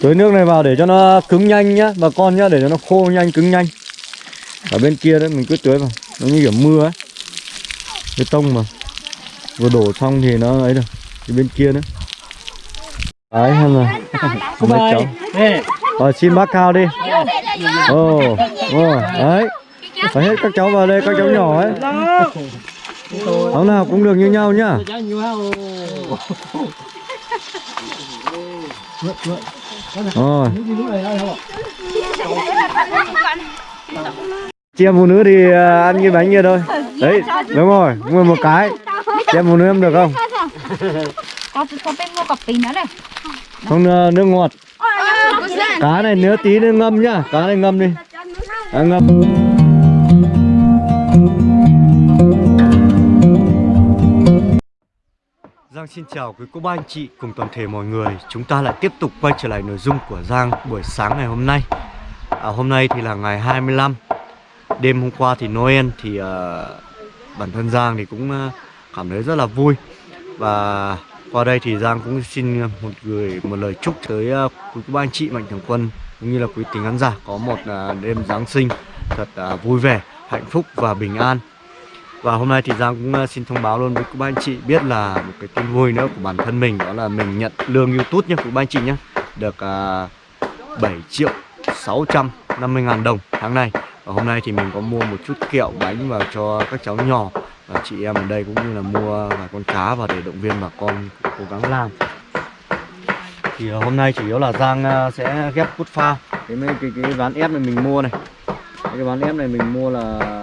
tưới nước này vào để cho nó cứng nhanh nhá bà con nhá để cho nó khô nhanh cứng nhanh. Ở bên kia đấy mình cứ tưới vào nó như kiểu mưa ấy. Bê tông mà vừa đổ xong thì nó ấy được thì bên kia nữa. Đấy hay là mấy cháu. Rồi xin bác cao đi. Ồ ồ đấy. Phải hết các cháu vào đây các cháu nhỏ ấy. Cháu nào cũng được như nhau nhá rồi. Chị em phụ nữ thì à, ăn cái bánh kia thôi. Đấy đúng rồi mua một cái. Chị em phụ nữ em được không? Có có bên mua cặp tí nữa này. Không à, nước ngọt. Cá này nếu tí nữa ngâm nhá. Cá này ngâm đi. À, ngâm Giang xin chào quý cô bác anh chị cùng toàn thể mọi người. Chúng ta lại tiếp tục quay trở lại nội dung của Giang buổi sáng ngày hôm nay. À, Hôm nay thì là ngày 25 Đêm hôm qua thì Noel thì uh, bản thân Giang thì cũng uh, cảm thấy rất là vui. Và qua đây thì Giang cũng xin một gửi một lời chúc tới uh, quý cô bác anh chị Mạnh Thường Quân Cũng như là quý tính khán giả có một uh, đêm Giáng sinh thật uh, vui vẻ, hạnh phúc và bình an và hôm nay thì Giang cũng ờ, xin thông báo luôn với các anh chị biết là một cái tin vui nữa của bản thân mình Đó là mình nhận lương YouTube nhé các anh chị nhé Được ờ, uh, 7 triệu 650 ngàn đồng tháng này. Và hôm nay thì mình có mua một chút kẹo bánh vào cho các cháu nhỏ Và chị em ở đây cũng như là mua vài con cá và để động viên bà con cố gắng làm. Thì ờ, hôm nay chủ yếu là Giang sẽ ghép cút pha Cái, mấy- cái, cái ván ép này mình mua này. Cái ván ép này mình mua là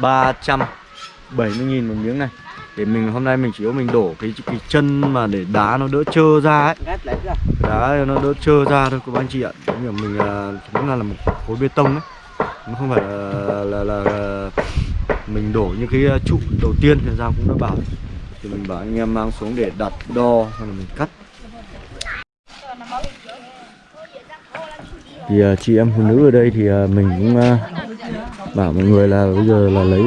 370 nghìn một miếng này. Để mình hôm nay mình chỉ có mình đổ cái cái chân mà để đá nó đỡ trơ ra ấy. Đá nó đỡ trơ ra thôi các anh chị ạ. Giống như mình là cũng là, là một khối bê tông ấy nó không phải là, là, là, là mình đổ những cái trụ đầu tiên thì ra cũng đã bảo. Thì mình bảo anh em mang xuống để đặt đo xong rồi mình cắt. Thì uh, chị em phụ nữ ở đây thì uh, mình cũng uh, bảo mọi người là bây giờ là lấy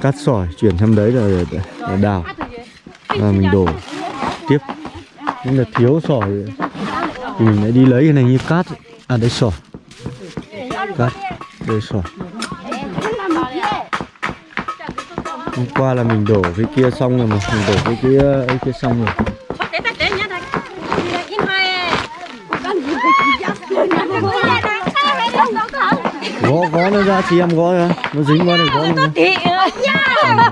cát sỏi chuyển sang đấy rồi để, để, đào. Và mình đổ tiếp. Nhưng là thiếu sỏi. Thì mình lại đi lấy cái này như cát. À đây sỏi. Cát đây sỏi. Hôm qua là mình đổ cái kia xong rồi mà. Mình đổ cái kia ấy kia xong rồi. Gõ gõ nó ra chị em gõ ra. Nó dính qua này gõ nó ra.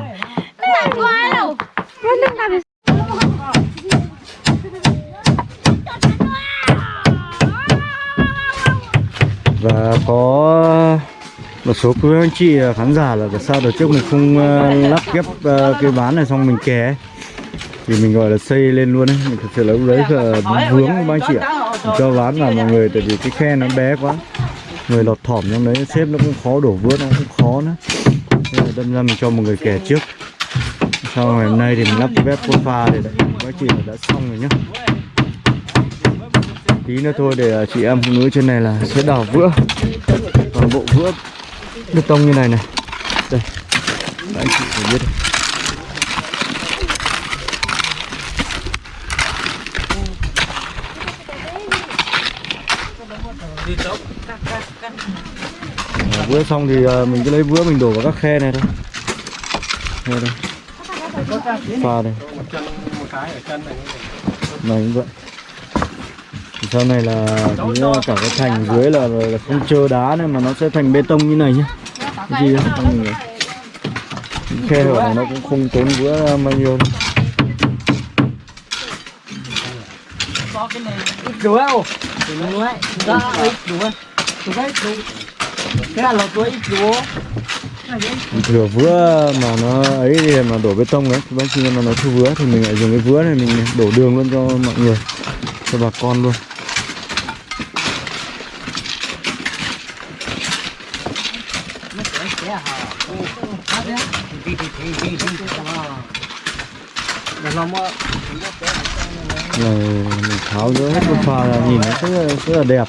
Và có một số quý anh chị khán giả là tại sao đợt trước mình không ờ, lắp ghép ờ, cái ván này xong mình ấy. thì mình gọi là xây lên luôn ấy. Mình thực sự là lúc đấy là vướng các anh chị ạ. cho ván vào mọi người tại vì cái khe nó bé quá người lọt thỏm trong đấy xếp nó cũng khó đổ vữa nó cũng khó nữa. Nên là đâm ra mình cho một người kẻ trước. Sau ngày hôm nay thì mình lắp cái bếp con pha để đấy các chị đã xong rồi nhá. Tí nữa thôi để à, chị em phụ nữ trên này là sẽ đào vữa. Toàn bộ vữa bê tông như này này. Đây anh chị phải biết. đây. Ờ, vữa xong thì à, mình cứ lấy vữa mình đổ vào các khe này thôi khe đây pha đây này cũng vậy thì sau này là cái, à, cả cái thành dưới là, là không chơ đá nữa mà nó sẽ thành bê tông như này nhá cái gì khe hở này nó cũng không tốn vữa à, bao nhiêu đâu. Đủ không? Đủ ấy. Ra ít đủ ấy. Đủ ấy, đủ. Cái là lột túi ít thừa vữa mà nó ấy thì mà đổ bê tông đấy bác khi mà nó thu vữa thì mình lại dùng cái vữa này mình đổ đường luôn cho mọi người cho bà con luôn. Này mình tháo rỡ hết cái pha là nhìn nó rất là, rất là đẹp.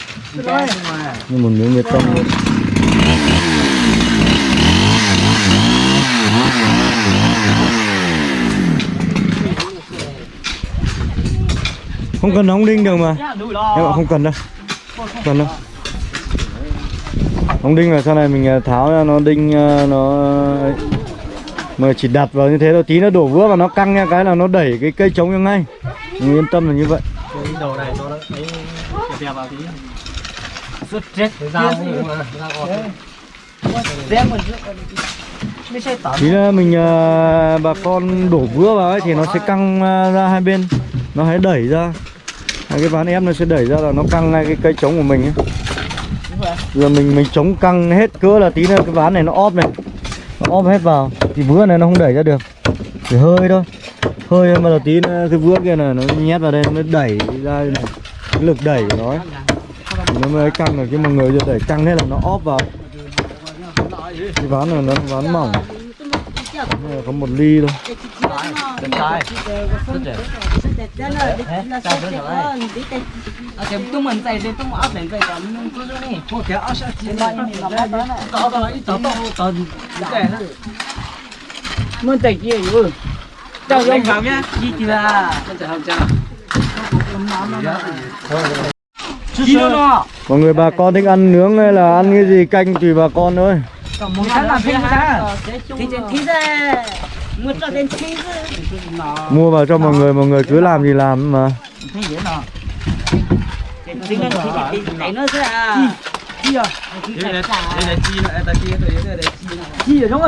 Như một miếng bê tông không cần ống đinh được mà. Em không cần đâu. Cần đâu. Ống đinh là sau này mình à, tháo ra nó đinh à, nó mà chỉ đặt vào như thế thôi. Tí nó đổ vữa và nó căng nha. Cái là nó đẩy cái cây trống ra ngay. Mình yên tâm là như vậy. Cái đầu này nó thấy đẹp vào tí. Rất chết là mình à, bà con đổ vữa vào ấy thì nó sẽ căng ra hai bên. Nó hãy đẩy ra. Hai cái ván ép nó sẽ đẩy ra là nó căng ngay cái cây trống của mình ấy. giờ mình mình chống căng hết cỡ là tí nữa cái ván này nó óp này. Nó óp hết vào. Thì vữa này nó không đẩy ra được. Chỉ hơi thôi. Hơi mà là tí nữa cái vữa kia này nó nhét vào đây, nó mới đẩy ra này. Cái lực đẩy của nó ấy. Nó mới căng được chứ mà người giờ đẩy căng hết là nó óp vào. Cái ván này nó ván mỏng. Có một ly thôi. Chân trái. Rất đẹp. À, thì tung mình dậy thì tung áp lên dậy còn chỗ này. Có cái áp sát trên đây này. Có có ít tao tao tao dậy nó. Muốn dậy kia rồi. Chào ông cảm nhá. Chi thì là. Chào chào chào. Chi nó. mọi người bà con thích ăn nướng hay là ăn cái gì canh tùy bà con thôi Một tháng làm thêm ra. Thì trên tí ra Mua vào cho mọi người mọi người cứ làm gì làm mà Chi à? Chi nữa, ta kia tôi đây là chi. Ở trong.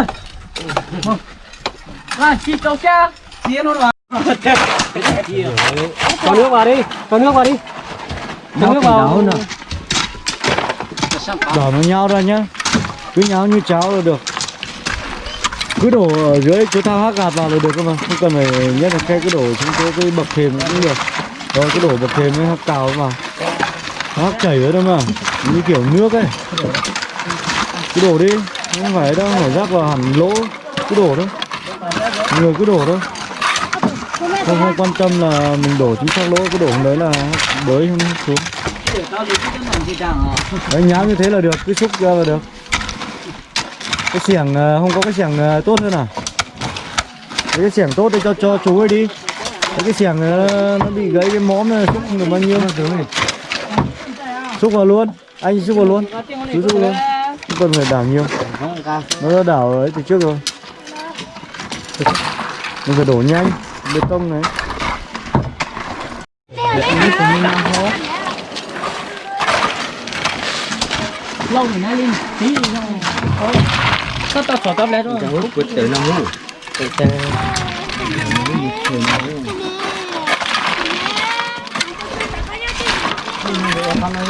À, câu cha. Chi nó là. Cho nước vào đi, cho nước vào đi. Cho nước vào. đỏ nó nhau ra nhá cứ nháo như cháo là được cứ đổ ở dưới cứ thao hắc gạt vào là được cơ mà không cần phải nhất là khe cứ đổ xuống cái, cái bậc thềm cũng được. Rồi cứ đổ bậc thềm với hắc cào vào hắc chảy ở đâu mà như kiểu nước ấy. Cứ đổ đi không phải đâu phải rác vào hẳn lỗ. Cứ đổ thôi. Người cứ đổ thôi. Không, không quan tâm là mình đổ chính xác lỗ cứ đổ đấy là bới không xuống đấy nháo như thế là được cứ xúc ra là được cái xiềng ờ, không có cái xiềng ờ, tốt hơn à? Đấy, cái xiềng tốt thì cho cho chú ấy đi. Đấy, cái xiềng ờ, nó bị gãy cái móm này xúc không được bao nhiêu. Xúc vào luôn. Anh xúc vào luôn. Chú xúc luôn. Không cần phải đảo nhiều. Nó đã đảo ấy từ trước rồi. Mình phải đổ nhanh. Bê tông này. Lâu rồi nó lên tí thôi. Có tao sổ tao lấy rồi. quyết tự nó muốn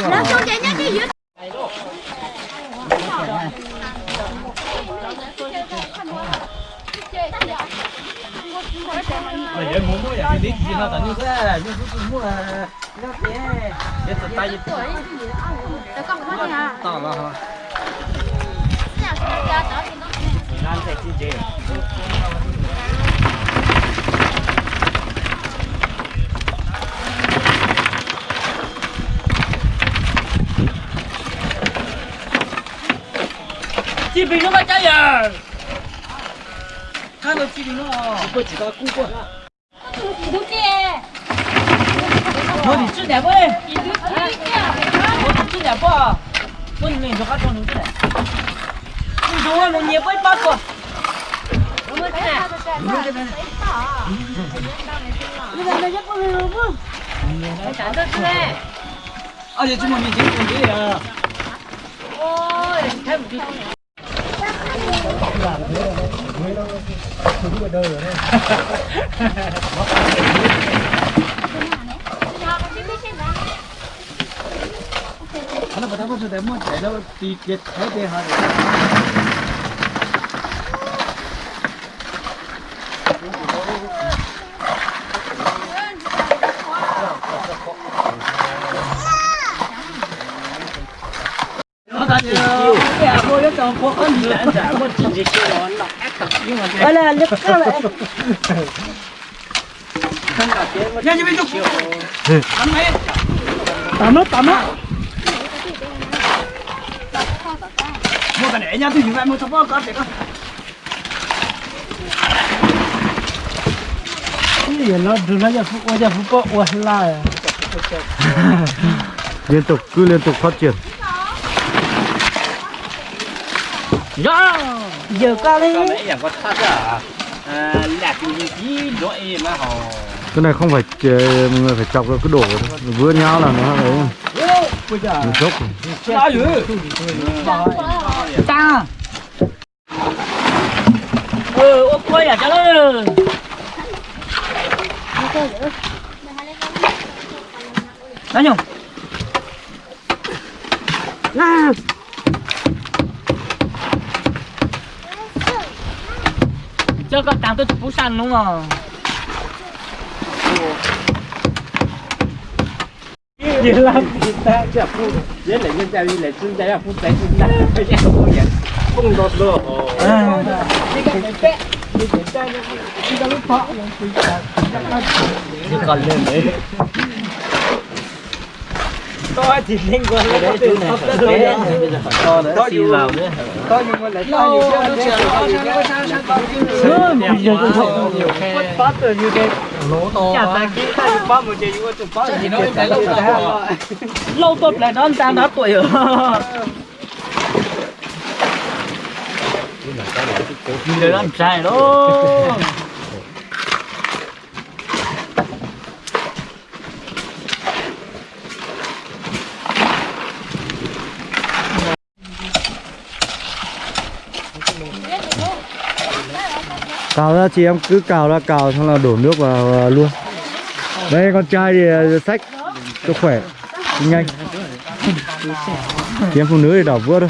Nó cho chạy nhá dưới Mày nhớ muốn mua cái đi gì nó tao như thế, như thế mua là nó thế. Để tao tay Để con có gì hả? tao là hả? chi chế Chi bình nó mà chạy à?看到chi bình nó. Có chỉ có cú qua. Đúng kìa 뭐你吃点不？我吃点不？我你们说还装牛的？你说我们也不 아, 얘 주머니 지금 어디야? 오, 잘 못. 하나 받아봐서 되면 제가 이게 대대하래. Như bây giờ ăn mấy tắm á tắm á mua cái này nha tôi dùng lại mua thằng bao có được không cái nó đừng nói giờ phụ giờ phụ có qua la liên tục cứ liên tục phát triển cái này không phải mọi người phải chọc rồi cứ đổ thôi. vừa nhau là nó ấy nó dữ? ta ừ ô quay à cho nó đó nhung nè cho con tặng tôi chụp bút xanh đúng không? Gì lắm. Người ta chả phụ Với lại nhân gia đi lại xương gia là phụ tay xương gia Bây giờ không có nhận Không đột lửa còn lên đấy To thì nên gọi là có tiền Không có tiền to To dù vào nữa To nhưng mà lại to nhiều chứ. sớm bây giờ cũng không nhiều. Khe Bắt rồi như cái Lỗ to Chả ta kỹ ta chụp bắp một chơi như chụp bắp Thì nó phải lâu rồi lâu tốt lại đón ta đã tuổi rồi. Giờ ăn trai đó cào ra chị em cứ cào ra cào xong là đổ nước vào luôn đây con trai thì sách cho khỏe nhanh chị em phụ nữ thì đảo vớt thôi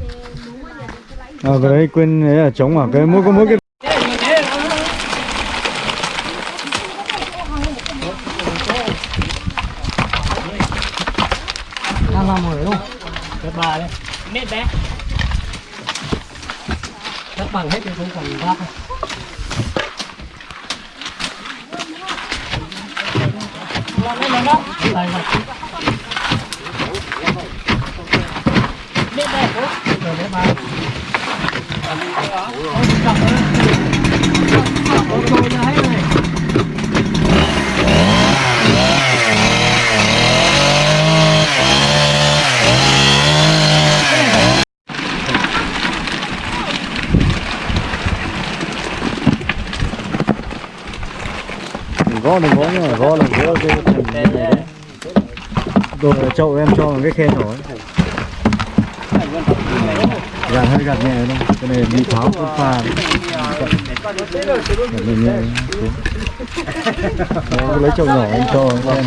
à, cái đấy quên ấy là trống à? Cái mỗi có mỗi cái Đang làm rồi đúng? Cái bà đây mẹ bé. Các bằng hết cái không còn cái này đó Đây rồi. Mẹ bé. Rồi đấy đừng gõ đừng gõ mà gõ là gõ cái rồi chậu em cho cái khen rồi là hơi gạt nhẹ thôi cái này bị tháo cũng pha gạt nhẹ nhẹ. Đấy, lấy chậu nhỏ anh cho em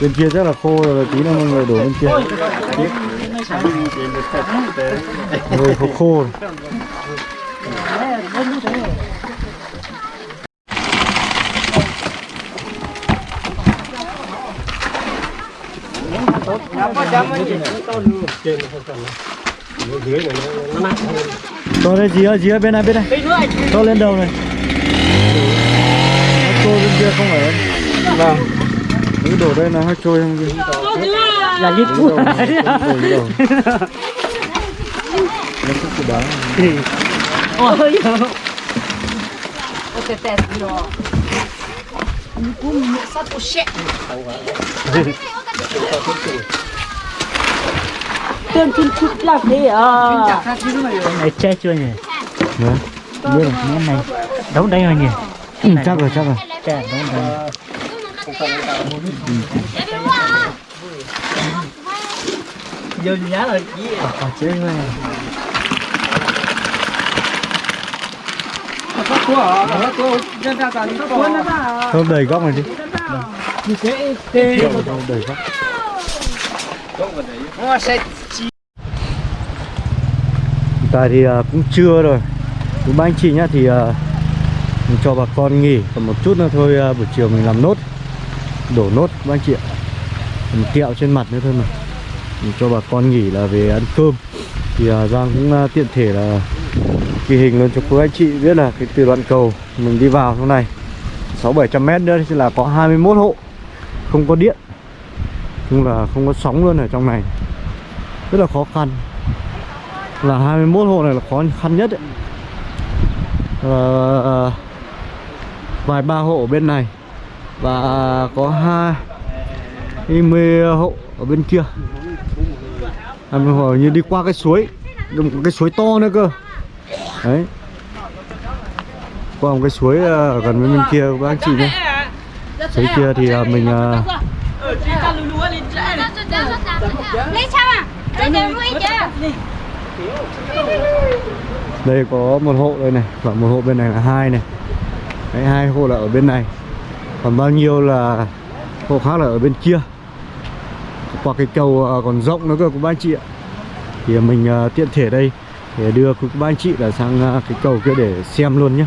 bên kia rất là khô rồi tí nữa mọi người đổ bên kia rồi khô khô rồi. Cho đây dí ơi dí ơi bên này bên này. Cho lên đầu này. Nó trôi bên kia không phải vâng. cứ đổ đây là hơi trôi không kia là lên đầu nó cũng từ đá ôi ok test rồi cũng sát của tương tin chút lạc đi à Này che chưa nhỉ? Đấy. Biết rồi, món này Đấu đây rồi nhỉ? Ừ, chắc rồi chắc rồi Che đấu đây giờ nhá rồi gì Còn chế rồi không đầy góc này đi như thế tê đầy quá Nó sẽ Hiện tại thì à, cũng trưa rồi. Cũng ba anh chị nhá thì à, mình cho bà con nghỉ còn một chút nữa thôi à, buổi chiều mình làm nốt đổ nốt các anh chị ạ. Mình kẹo trên mặt nữa thôi mà. Mình cho bà con nghỉ là về ăn cơm. Thì à, Giang cũng à, tiện thể là ghi hình luôn cho quý anh chị biết là cái từ đoạn cầu mình đi vào trong này. 6 700 mét nữa thì là có 21 hộ không có điện nhưng là không có sóng luôn ở trong này. Rất là khó khăn. Là 21 hộ này là khó khăn nhất ấy. À, ờ, vài ba hộ ở bên này. Và có hai 20 hộ ở bên kia. Hai mươi hộ như đi qua cái suối một cái suối to nữa cơ. Đấy. Qua một cái suối ờ, gần bên bên kia các anh chị nhé suối kia thì ờ, mình à chưa đây có một hộ đây này và một hộ bên này là hai này. Đấy, hai hộ là ở bên này. Còn bao nhiêu là hộ khác là ở bên kia. Qua cái cầu còn rộng nữa cơ của ba anh chị ạ. Thì mình tiện thể đây để đưa các anh chị là sang cái cầu kia để xem luôn nhé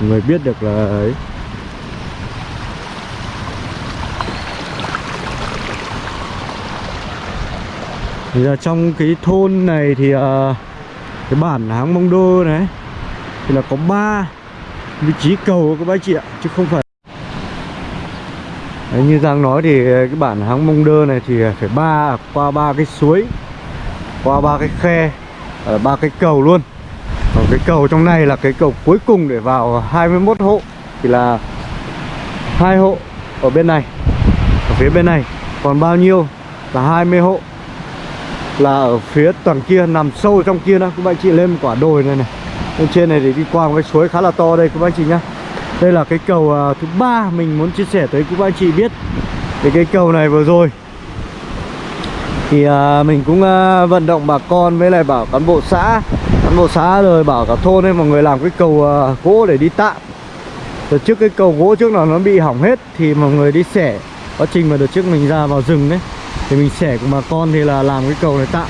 người biết được là ấy thì là trong cái thôn này thì uh, cái bản háng mông đô này thì là có ba vị trí cầu các bác chị ạ chứ không phải. Đấy, như Giang nói thì cái bản háng mông đơ này thì phải ba à, qua ba cái suối qua ba cái khe ờ, ba cái cầu luôn. Còn cái cầu trong này là cái cầu cuối cùng để vào 21 hộ thì là hai hộ ở bên này. Ở phía bên này còn bao nhiêu? Là 20 hộ là ở phía toàn kia nằm sâu trong kia đó. Các bạn chị lên một quả đồi này này. Lên trên này để đi qua một cái suối khá là to đây các bạn chị nhá. Đây là cái cầu uh, thứ ba mình muốn chia sẻ tới các bạn chị biết. Về cái cầu này vừa rồi. Thì uh, mình cũng uh, vận động bà con với lại bảo cán bộ xã. Cán bộ xã rồi bảo cả thôn ấy mọi người làm cái cầu uh, gỗ để đi tạm rồi trước cái cầu gỗ trước nào nó bị hỏng hết thì mọi người đi xẻ. Quá trình mà đợt trước mình ra vào rừng đấy thì mình sẻ cùng bà con thì là làm cái cầu này tạm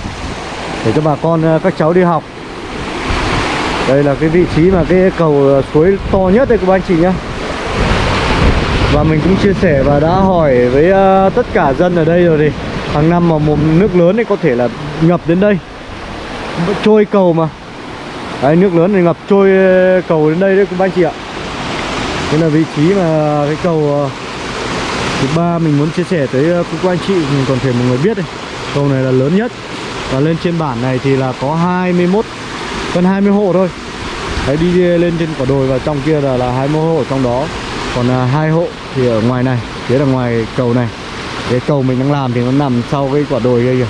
để cho bà con ờ, các cháu đi học. Đây là cái vị trí mà cái cầu ờ, suối to nhất đây các anh chị nhá. Và mình cũng chia sẻ và đã hỏi với ờ, tất cả dân ở đây rồi thì hàng năm mà một nước lớn thì có thể là ngập đến đây. Trôi cầu mà. Đấy, nước lớn thì ngập trôi cầu đến đây đấy các anh chị ạ. Đây là vị trí mà cái cầu thứ ba mình muốn chia sẻ tới ờ, các anh chị, mình còn thể một người biết đây cầu này là lớn nhất. Và lên trên bản này thì là có 21 gần 20 hộ thôi. Đấy đi lên trên quả đồi và trong kia là là 20 hộ trong đó. Còn à, hai hộ thì ở ngoài này, phía là ngoài cầu này. Cái cầu mình đang làm thì nó nằm sau cái quả đồi đây kìa.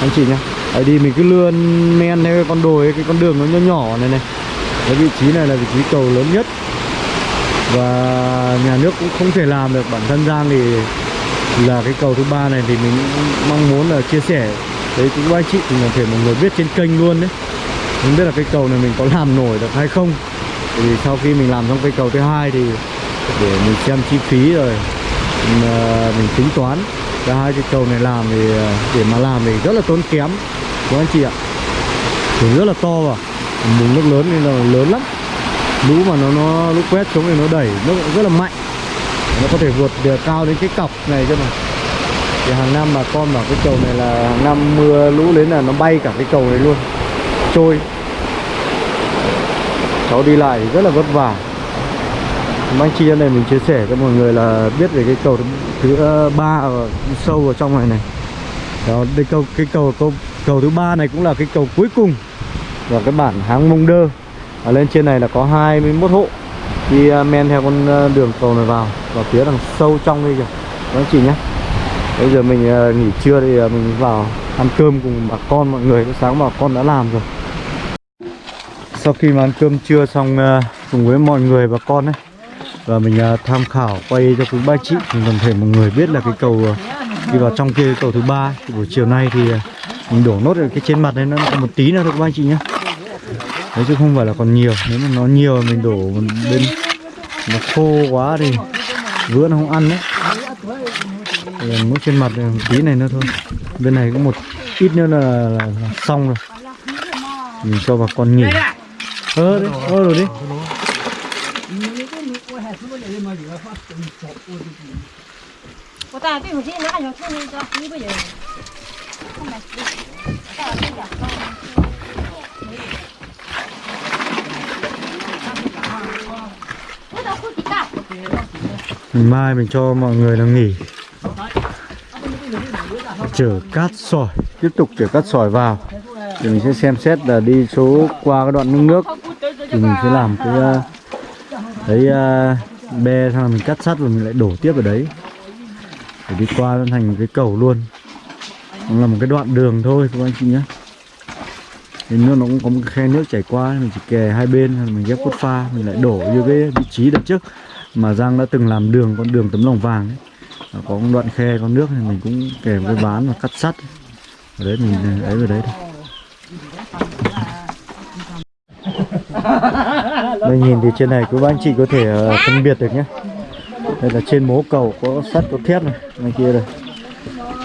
Anh chị nhá. Đấy đi, mình cứ lươn men theo cái con đồi cái con đường nó nhỏ nhỏ này này. Cái vị trí này là vị trí cầu lớn nhất và nhà nước cũng không thể làm được. Bản thân Giang thì là cái cầu thứ ba này thì mình mong muốn là chia sẻ. Đấy cũng anh chị thì có thể mọi người biết trên kênh luôn đấy. Không biết là cái cầu này mình có làm nổi được hay không. Thì sau khi mình làm xong cây cầu thứ hai thì để mình xem chi phí rồi mình, ờ, mình tính toán. Cả hai cái cầu này làm thì ờ, để mà làm thì rất là tốn kém. Của anh chị ạ? Thì rất là to và mùng nước lớn nên là lớn lắm lũ mà nó nó lũ quét xuống thì nó đẩy nó rất là mạnh. Nó có thể vượt được cao đến cái cọc này cơ mà. Thì hàng năm bà con bảo cái cầu này là hàng năm mưa lũ đến là nó bay cả cái cầu này luôn. Trôi. Cháu đi lại rất là vất vả. Mang anh chị này mình chia sẻ cho mọi người là biết về cái cầu thứ, ờ, ba ở sâu vào trong này này. Đó đây cầu cái cầu cầu cầu thứ ba này cũng là cái cầu cuối cùng và cái bản háng mông đơ ở lên trên này là có 21 hộ. Đi à, men theo con à, đường cầu này vào. Vào phía đằng sâu trong đây kìa. Các anh chị nhé. Bây giờ mình à, nghỉ trưa thì mình vào ăn cơm cùng bà con mọi người. Sáng bà con đã làm rồi. Sau khi mà ăn cơm trưa xong cùng với mọi người và con ấy, và mình tham khảo quay cho quý ba chị, mình toàn thể mọi người biết là cái cầu đi vào trong kia cầu thứ ba buổi chiều nay thì mình đổ nốt ở cái trên mặt đấy nó còn một tí nữa thôi các ba chị nhé đấy chứ không phải là còn nhiều. Nếu mà nó nhiều mình đổ bên nó khô quá thì vữa nó không ăn đấy. Mỗi trên mặt một tí này nữa thôi. Bên này cũng một ít nữa là, là, là xong rồi. Mình cho bà con nghỉ. Ơ đấy ơ rồi đi. Hãy subscribe cho kênh Ghiền Mì Gõ Để không bỏ lỡ những video hấp dẫn mình mai mình cho mọi người nó nghỉ. Chở cát sỏi. Tiếp tục chở cát sỏi vào. Thì mình sẽ xem xét là đi số qua cái đoạn nước nước. Thì mình sẽ làm cái ờ, Đấy ờ, bê xong mình cắt sắt và mình lại đổ tiếp ở đấy. Để đi qua thành cái cầu luôn. Nó là một cái đoạn đường thôi, các anh chị nhé. Thì nước nó cũng có một khe nước chảy qua, mình chỉ kè hai bên, mình ghép cốt pha, mình lại đổ vô cái vị trí đợt trước mà Giang đã từng làm đường con đường tấm lòng vàng ấy. Nó có một đoạn khe có nước thì mình cũng kè một cái ván và cắt sắt. Ở đấy mình ấy vào đấy thôi. Đây nhìn thì trên này các anh chị có thể ờ, phân biệt được nhé đây là trên mố cầu có sắt có thép này ngoài kia đây.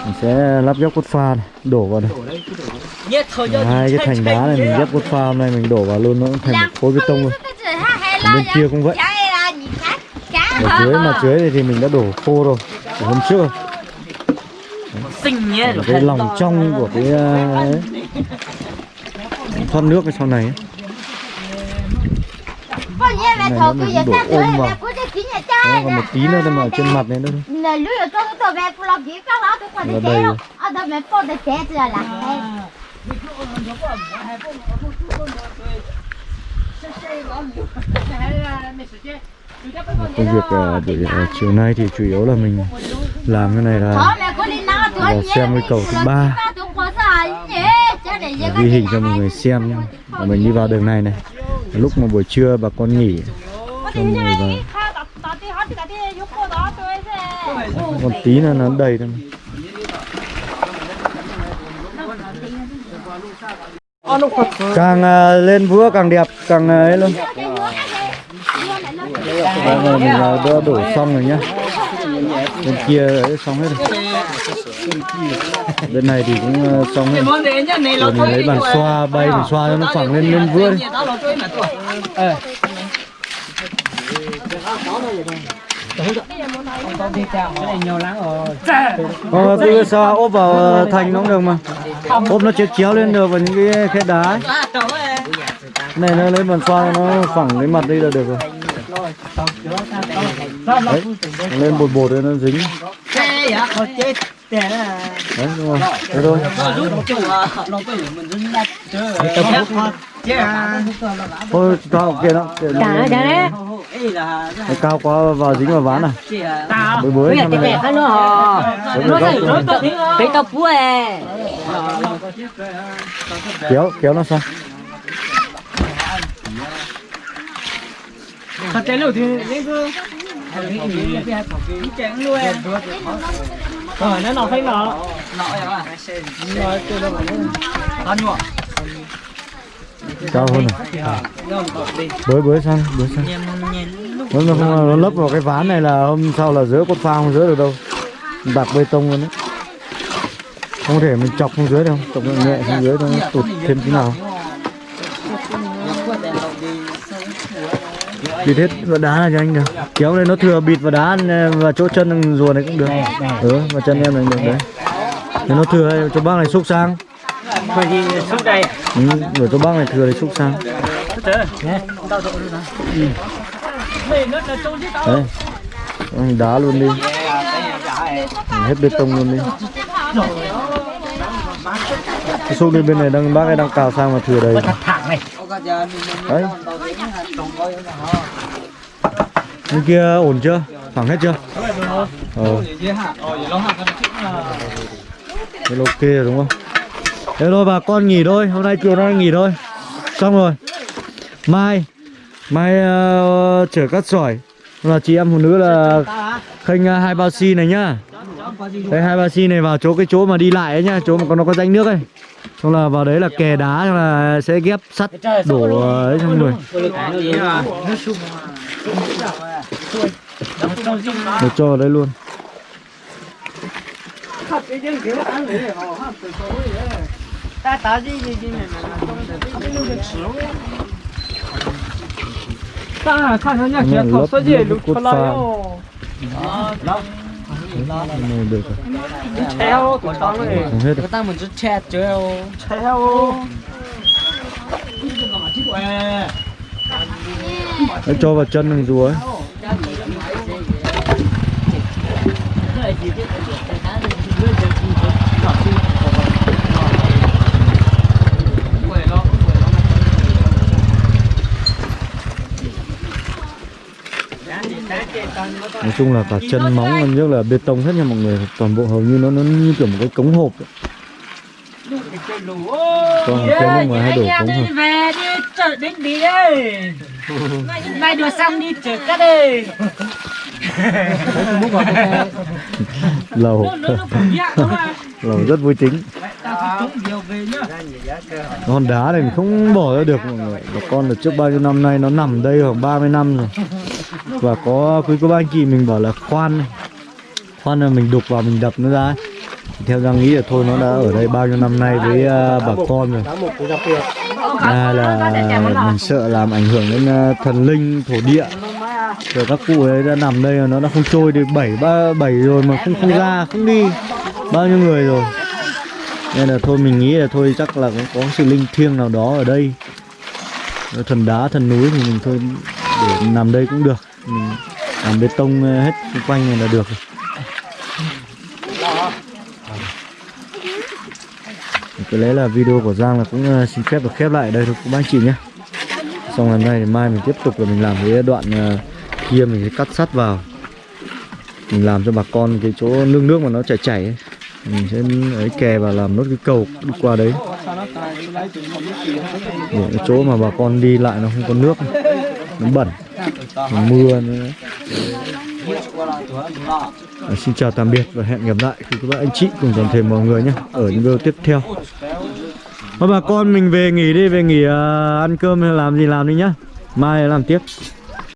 Mình sẽ lắp ghép cốt pha này đổ vào đây. Nhất thôi cho hai cái thành đá này mình ghép cốt pha hôm nay mình đổ vào luôn nó cũng thành một khối bê tông luôn bên kia cũng vậy ở dưới mặt dưới này thì mình đã đổ khô rồi từ hôm trước xinh nhé. Cái lòng trong của cái ờ, ấy. thoát nước cái sau này ấy. Này nó mình đổ ôm vào. Đấy, còn một tí nữa thôi mà ở trên mặt này nữa thôi là đâu rồi. công việc ờ, buổi uh, ờ, chiều nay thì chủ yếu là mình làm cái này là mẹ là xem cái cầu thứ ba. ghi hình cho mọi người xem nhé Và mình đi vào đường này này. Lúc mà buổi trưa bà con nghỉ cho người vào còn tí nữa nó đầy thôi. Càng uh, lên vua càng đẹp càng ờ, ấy luôn. Đây là mình ờ, à, đã đổ xong rồi nhá bên kia ấy xong hết rồi bên này thì cũng ờ, xong hết rồi. Mình lấy bàn xoa bay mình xoa cho nó phẳng lên lên vươn. đi Đó con đi chào cái này nhiều lắm rồi Ờ, ốp vào thành nó cũng được mà ốp nó chéo chéo lên được vào những cái khe đá ấy. Này nó lấy bàn xoa nó phẳng cái mặt đi là được rồi đấy nó lên bột bột đấy nó dính Thế à, khó chết. Thế đấy đúng rồi thế thôi à, nó à. thôi cao kia đó kia đó. đấy Ê là Nó cao quá vào dính vào ván. Tao. bới bới cái hò Đúng rồi, góc rồi. cái tao phú à kéo kéo nó sang Thật tế lửa thì lấy cơ. Em. Rồi nó. Nó phải nó. Nó à. Rồi tôi đâu mà. Nhọ. cao hơn rồi bới bới sang bới sang. Nó, nó, nó, nó lấp vào cái ván này là hôm sau là dỡ con pha không dỡ được đâu. Bạc bê tông luôn đấy. Không thể mình chọc xuống dưới đâu. Chọc nhẹ xuống dưới nó tụt thêm tí nào bịt hết vào đá này cho anh được kéo lên nó thừa bịt vào đá và chỗ chân rùa này cũng được. Ừ và chân em này được đấy. Nếu nó thừa cho bác này xúc sang. Bởi vì xuống đây. ừ, rồi cho bác này thừa thì xúc sang. Là đấy. Đá luôn đi. Hết bê tông luôn đi. Cái xúc đi bên này đang bác ấy đang cào sang mà thừa đầy đấy bên kia ổn chưa? Phẳng hết chưa? Ờ. Thế ok rồi đúng không? Thế thôi bà con nghỉ thôi. Hôm nay chiều nay nghỉ thôi. Xong rồi. Mai. Mai uh, chở cắt sỏi. Là chị em phụ nữ là khênh uh, ờ, hai bao xi này nhá. đây hai bao xi này vào chỗ cái chỗ mà đi lại ấy nhá chỗ mà có nó có rãnh nước ấy xong là vào đấy là kè đá xong là sẽ ghép sắt đổ ờ, ấy xong rồi được cho vào đây luôn hạt cái dân kiểu ăn đấy họ hạt từ số đấy ta ta gì gì gì này là ta看人家学套设计都出来哟， Này được treo của con này người ta mình rất che treo treo cho vào chân thằng rùa ấy. Nói chung là cả chân móng gần như là bê tông hết nha mọi người Toàn bộ hầu như nó nó như kiểu một cái cống hộp ấy. Còn cái nước ngoài hay đổ cống hộp về đi chợ đến đi đây. Mai đùa xong đi chợ cái đây. Lầu Lầu rất vui tính Con đá này mình không bỏ ra được mọi người Và con ở trước bao nhiêu năm nay nó nằm đây khoảng 30 năm rồi và có quý cô bác anh chị mình bảo là khoan này. Khoan là mình đục vào mình đập nó ra ấy. Theo Giang nghĩ là thôi nó đã ở đây bao nhiêu năm nay với uh, bà con rồi. À, là mình sợ làm ảnh hưởng đến uh, thần linh thổ địa. Rồi các cụ ấy đã nằm đây rồi nó đã không trôi được bảy ba bảy rồi mà không không ra không đi. Bao nhiêu người rồi. Nên là thôi mình nghĩ là thôi chắc là cũng có sự linh thiêng nào đó ở đây. Thần đá thần núi thì mình thôi để nằm đây cũng được mình làm bê tông ờ, hết xung quanh này là được rồi. Có lẽ là video của Giang là cũng ờ, xin phép được khép lại ở đây thôi, các bác chị nhé Xong lần này thì mai mình tiếp tục là mình làm cái đoạn ờ, kia mình sẽ cắt sắt vào Mình làm cho bà con cái chỗ nước nước mà nó chảy chảy ấy. Mình sẽ ấy kè và làm nốt cái cầu đi qua đấy Để cái chỗ mà bà con đi lại nó không có nước, Nó bẩn mưa nữa. À, xin chào tạm biệt và hẹn gặp lại khi các bạn anh chị cùng toàn thể mọi người nhé ở những video tiếp theo. Thôi bà con mình về nghỉ đi về nghỉ uh, ăn cơm hay làm gì làm đi nhá. Mai làm tiếp.